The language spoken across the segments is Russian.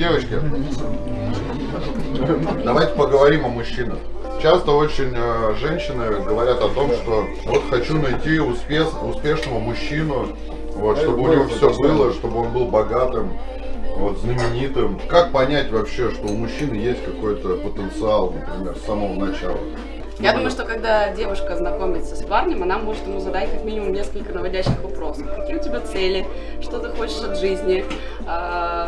Девочки, давайте поговорим о мужчинах. Часто очень э, женщины говорят о том, что вот хочу найти успеш, успешного мужчину, вот, чтобы у него все было, чтобы он был богатым, вот, знаменитым. Как понять вообще, что у мужчины есть какой-то потенциал, например, с самого начала? Я думаю, что когда девушка знакомится с парнем, она может ему задать как минимум несколько наводящих вопросов. Какие у тебя цели? Что ты хочешь от жизни?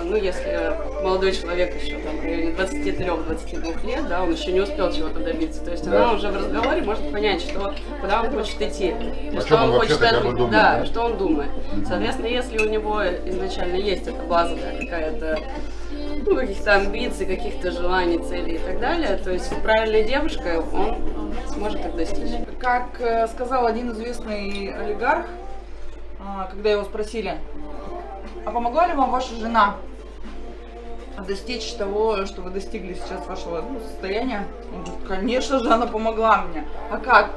А, ну, если молодой человек еще там в районе 23-22 лет, да, он еще не успел чего-то добиться. То есть Да. она уже в разговоре может понять, что, куда он хочет идти. О что он хочет от- думает, да, да? что он думает. Соответственно, если у него изначально есть эта базовая какая-то ну, каких-то амбиций, каких-то желаний, целей и так далее, то есть правильной девушкой он сможет их достичь. Как э, сказал один известный олигарх, а, когда его спросили, а помогла ли вам ваша жена достичь того, что вы достигли сейчас вашего ну, состояния? Он говорит, конечно же, она помогла мне. А как?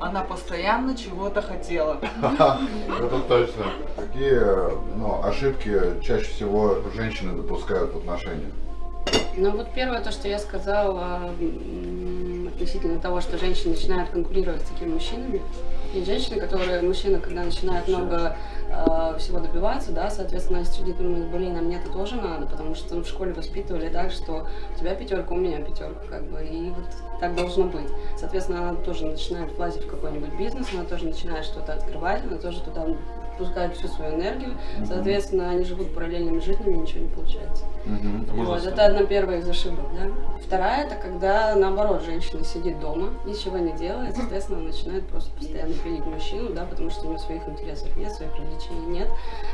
Она постоянно чего-то хотела. Это точно. Какие ну, ошибки чаще всего женщины допускают в отношениях? Ну вот первое, то, что я сказала относительно того, что женщины начинают конкурировать с такими мужчинами. И женщины, которые, мужчины, когда начинают много э, всего добиваться, да, соответственно, среди думают, блин, а мне это тоже надо, потому что в школе воспитывали так, что у тебя пятерка, у меня пятерка, как бы, и вот так должно быть. Соответственно, она тоже начинает влазить в какой-нибудь бизнес, она тоже начинает что-то открывать, она тоже туда впускает всю свою энергию, соответственно, они живут параллельными жизнями, ничего не получается. Вот, это одна первая из ошибок, да. Вторая, это когда, наоборот, женщина сидит дома, ничего не делает, соответственно, она начинает просто постоянно пилить мужчину, да, потому что у него своих интересов нет, своих развлечений нет,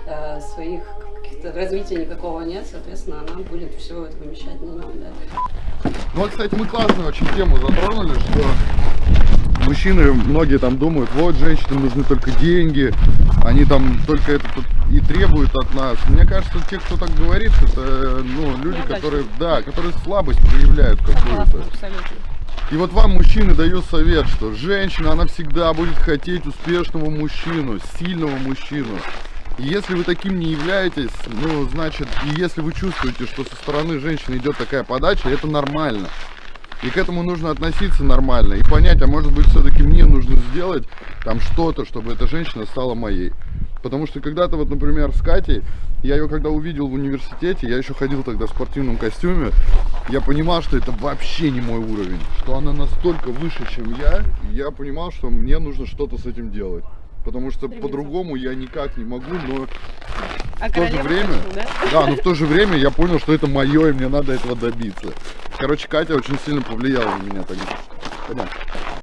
э, своих каких-то развития никакого нет, соответственно, она будет все это вымещать на нем, да. Ну вот, кстати, мы классную очень тему затронули, что мужчины, многие там думают, вот, женщинам нужны только деньги, они там только это тут и требуют от нас. Мне кажется, те, кто так говорит, это, ну, люди, которые, да, которые слабость проявляют какую-то. И вот вам, мужчины, даю совет, что женщина, она всегда будет хотеть успешного мужчину, сильного мужчину. И если вы таким не являетесь, ну, значит, и если вы чувствуете, что со стороны женщины идет такая подача, это нормально. И к этому нужно относиться нормально и понять, а может быть все-таки мне нужно сделать там что-то, чтобы эта женщина стала моей. Потому что когда-то вот, например, с Катей, я ее когда увидел в университете, я еще ходил тогда в спортивном костюме, я понимал, что это вообще не мой уровень, что она настолько выше, чем я, и я понимал, что мне нужно что-то с этим делать. Потому что по-другому я никак не могу, но А в то же время, да, но в то же время я понял, что это мое, и мне надо этого добиться. Короче, Катя очень сильно повлияла на меня тогда. Понятно.